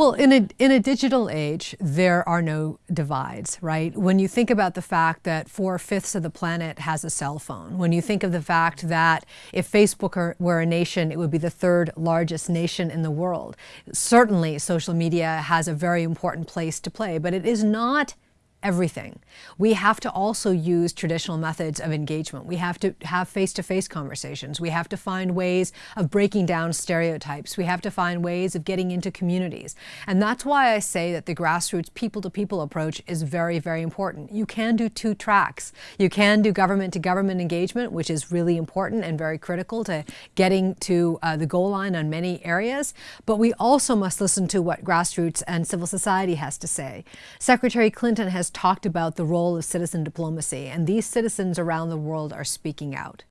Well, in a, in a digital age, there are no divides, right? When you think about the fact that four-fifths of the planet has a cell phone, when you think of the fact that if Facebook were a nation, it would be the third largest nation in the world, certainly social media has a very important place to play, but it is not everything. We have to also use traditional methods of engagement. We have to have face-to-face -face conversations. We have to find ways of breaking down stereotypes. We have to find ways of getting into communities. And that's why I say that the grassroots people-to-people -people approach is very, very important. You can do two tracks. You can do government-to-government -government engagement, which is really important and very critical to getting to uh, the goal line on many areas. But we also must listen to what grassroots and civil society has to say. Secretary Clinton has talked about the role of citizen diplomacy, and these citizens around the world are speaking out.